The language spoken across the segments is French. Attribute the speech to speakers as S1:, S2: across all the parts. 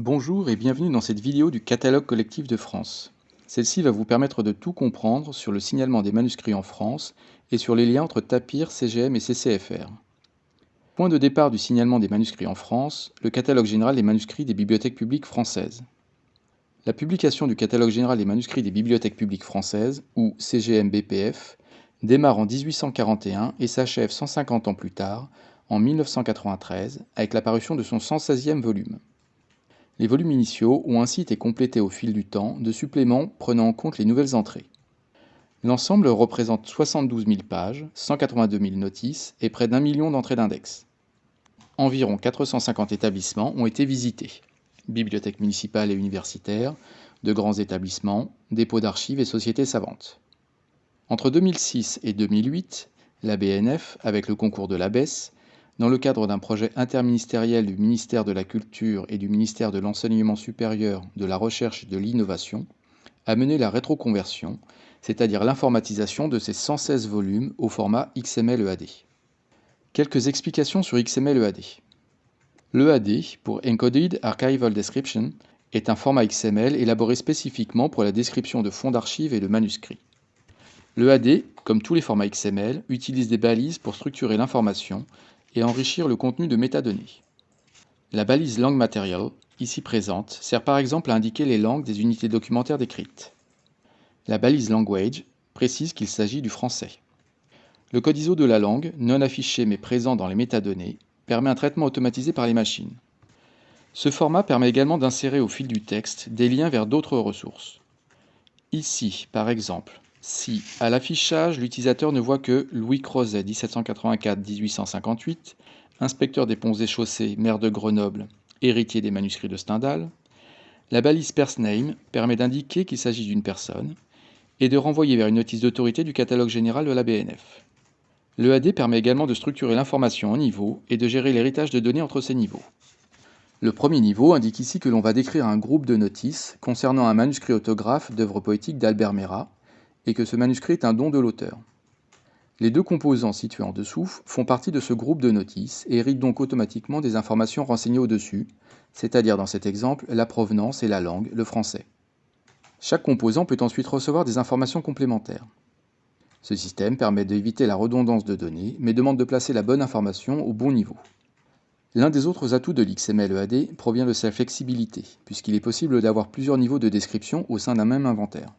S1: Bonjour et bienvenue dans cette vidéo du catalogue collectif de France. Celle-ci va vous permettre de tout comprendre sur le signalement des manuscrits en France et sur les liens entre TAPIR, CGM et CCFR. Point de départ du signalement des manuscrits en France, le catalogue général des manuscrits des bibliothèques publiques françaises. La publication du catalogue général des manuscrits des bibliothèques publiques françaises, ou CGM-BPF, démarre en 1841 et s'achève 150 ans plus tard, en 1993, avec la parution de son 116e volume. Les volumes initiaux ont ainsi été complétés au fil du temps de suppléments prenant en compte les nouvelles entrées. L'ensemble représente 72 000 pages, 182 000 notices et près d'un million d'entrées d'index. Environ 450 établissements ont été visités bibliothèques municipales et universitaires, de grands établissements, dépôts d'archives et sociétés savantes. Entre 2006 et 2008, la BNF, avec le concours de l'ABES, dans le cadre d'un projet interministériel du ministère de la Culture et du ministère de l'Enseignement supérieur, de la Recherche et de l'Innovation, a mené la rétroconversion, c'est-à-dire l'informatisation de ces 116 volumes au format XML-EAD. Quelques explications sur XML-EAD. L'EAD, pour Encoded Archival Description, est un format XML élaboré spécifiquement pour la description de fonds d'archives et de manuscrits. L'EAD, comme tous les formats XML, utilise des balises pour structurer l'information et enrichir le contenu de métadonnées. La balise Langue Material, ici présente, sert par exemple à indiquer les langues des unités documentaires décrites. La balise Language précise qu'il s'agit du français. Le code ISO de la langue, non affiché mais présent dans les métadonnées, permet un traitement automatisé par les machines. Ce format permet également d'insérer au fil du texte des liens vers d'autres ressources. Ici, par exemple, si, à l'affichage, l'utilisateur ne voit que Louis Crozet, 1754-1858, inspecteur des ponts et chaussées, maire de Grenoble, héritier des manuscrits de Stendhal, la balise PersName permet d'indiquer qu'il s'agit d'une personne et de renvoyer vers une notice d'autorité du catalogue général de la BNF. L'EAD permet également de structurer l'information en niveaux et de gérer l'héritage de données entre ces niveaux. Le premier niveau indique ici que l'on va décrire un groupe de notices concernant un manuscrit autographe d'œuvres poétiques d'Albert Mera, et que ce manuscrit est un don de l'auteur. Les deux composants situés en dessous font partie de ce groupe de notices et héritent donc automatiquement des informations renseignées au-dessus, c'est-à-dire dans cet exemple la provenance et la langue, le français. Chaque composant peut ensuite recevoir des informations complémentaires. Ce système permet d'éviter la redondance de données, mais demande de placer la bonne information au bon niveau. L'un des autres atouts de l'XML EAD provient de sa flexibilité, puisqu'il est possible d'avoir plusieurs niveaux de description au sein d'un même inventaire.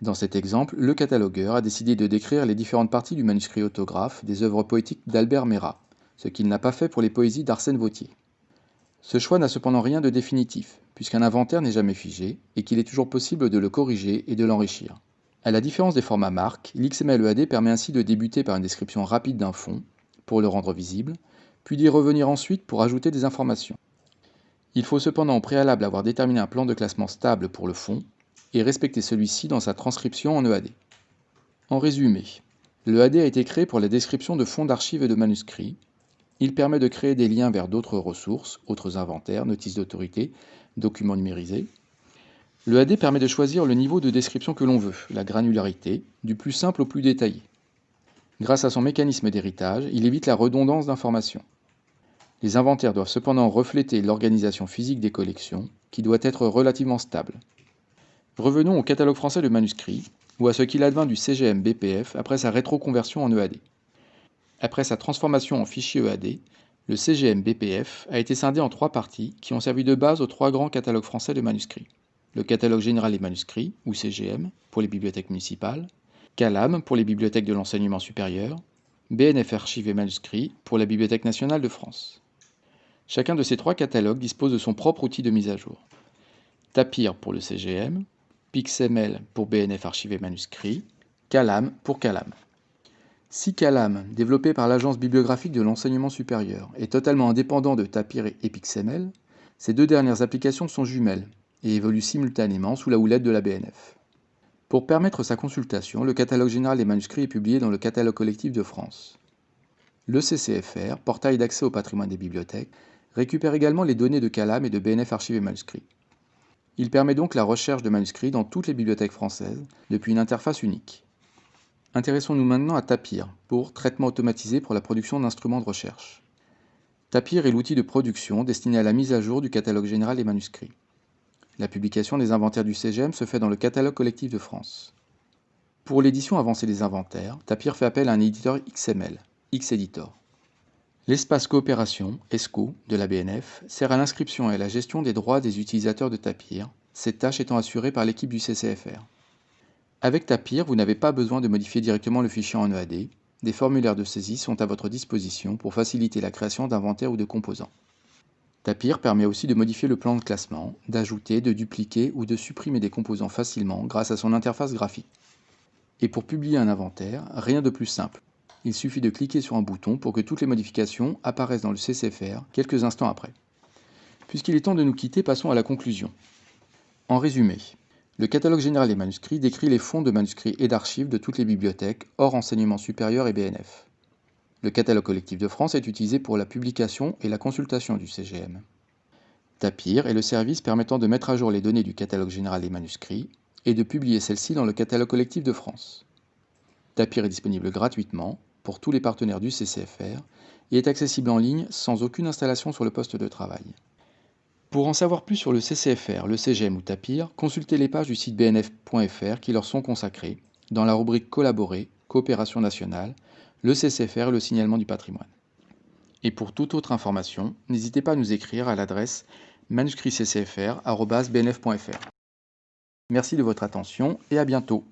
S1: Dans cet exemple, le catalogueur a décidé de décrire les différentes parties du manuscrit autographe des œuvres poétiques d'Albert Mera, ce qu'il n'a pas fait pour les poésies d'Arsène Vautier. Ce choix n'a cependant rien de définitif, puisqu'un inventaire n'est jamais figé et qu'il est toujours possible de le corriger et de l'enrichir. À la différence des formats marques, l'XML-EAD permet ainsi de débuter par une description rapide d'un fond, pour le rendre visible, puis d'y revenir ensuite pour ajouter des informations. Il faut cependant au préalable avoir déterminé un plan de classement stable pour le fond, et respecter celui-ci dans sa transcription en EAD. En résumé, l'EAD a été créé pour la description de fonds d'archives et de manuscrits. Il permet de créer des liens vers d'autres ressources, autres inventaires, notices d'autorité, documents numérisés. L'EAD permet de choisir le niveau de description que l'on veut, la granularité, du plus simple au plus détaillé. Grâce à son mécanisme d'héritage, il évite la redondance d'informations. Les inventaires doivent cependant refléter l'organisation physique des collections, qui doit être relativement stable. Revenons au catalogue français de manuscrits, ou à ce qu'il advint du CGM BPF après sa rétroconversion en EAD. Après sa transformation en fichier EAD, le CGM BPF a été scindé en trois parties qui ont servi de base aux trois grands catalogues français de manuscrits. Le catalogue général des manuscrits, ou CGM, pour les bibliothèques municipales, CALAM pour les bibliothèques de l'enseignement supérieur, BNF Archives et Manuscrits pour la Bibliothèque nationale de France. Chacun de ces trois catalogues dispose de son propre outil de mise à jour. Tapir pour le CGM, PixML pour BNF archivé manuscrit, Calam pour Calam. Si Calam, développé par l'Agence bibliographique de l'enseignement supérieur, est totalement indépendant de Tapir et PixML, ces deux dernières applications sont jumelles et évoluent simultanément sous la houlette de la BNF. Pour permettre sa consultation, le catalogue général des manuscrits est publié dans le catalogue collectif de France. Le CCFR, portail d'accès au patrimoine des bibliothèques, récupère également les données de Calam et de BNF archivé manuscrits. Il permet donc la recherche de manuscrits dans toutes les bibliothèques françaises, depuis une interface unique. Intéressons-nous maintenant à Tapir, pour traitement automatisé pour la production d'instruments de recherche. Tapir est l'outil de production destiné à la mise à jour du catalogue général des manuscrits. La publication des inventaires du CGM se fait dans le catalogue collectif de France. Pour l'édition avancée des inventaires, Tapir fait appel à un éditeur XML, Xeditor. L'espace coopération, ESCO, de la BNF, sert à l'inscription et à la gestion des droits des utilisateurs de Tapir, cette tâche étant assurée par l'équipe du CCFR. Avec Tapir, vous n'avez pas besoin de modifier directement le fichier en EAD, des formulaires de saisie sont à votre disposition pour faciliter la création d'inventaires ou de composants. Tapir permet aussi de modifier le plan de classement, d'ajouter, de dupliquer ou de supprimer des composants facilement grâce à son interface graphique. Et pour publier un inventaire, rien de plus simple. Il suffit de cliquer sur un bouton pour que toutes les modifications apparaissent dans le CCFR quelques instants après. Puisqu'il est temps de nous quitter, passons à la conclusion. En résumé, le catalogue général des manuscrits décrit les fonds de manuscrits et d'archives de toutes les bibliothèques, hors enseignement supérieur et BNF. Le catalogue collectif de France est utilisé pour la publication et la consultation du CGM. Tapir est le service permettant de mettre à jour les données du catalogue général des manuscrits et de publier celles-ci dans le catalogue collectif de France. Tapir est disponible gratuitement pour tous les partenaires du CCFR et est accessible en ligne sans aucune installation sur le poste de travail. Pour en savoir plus sur le CCFR, le CGM ou Tapir, consultez les pages du site bnf.fr qui leur sont consacrées, dans la rubrique Collaborer, Coopération nationale, le CCFR et le signalement du patrimoine. Et pour toute autre information, n'hésitez pas à nous écrire à l'adresse manuscritccfr.bnf.fr. Merci de votre attention et à bientôt.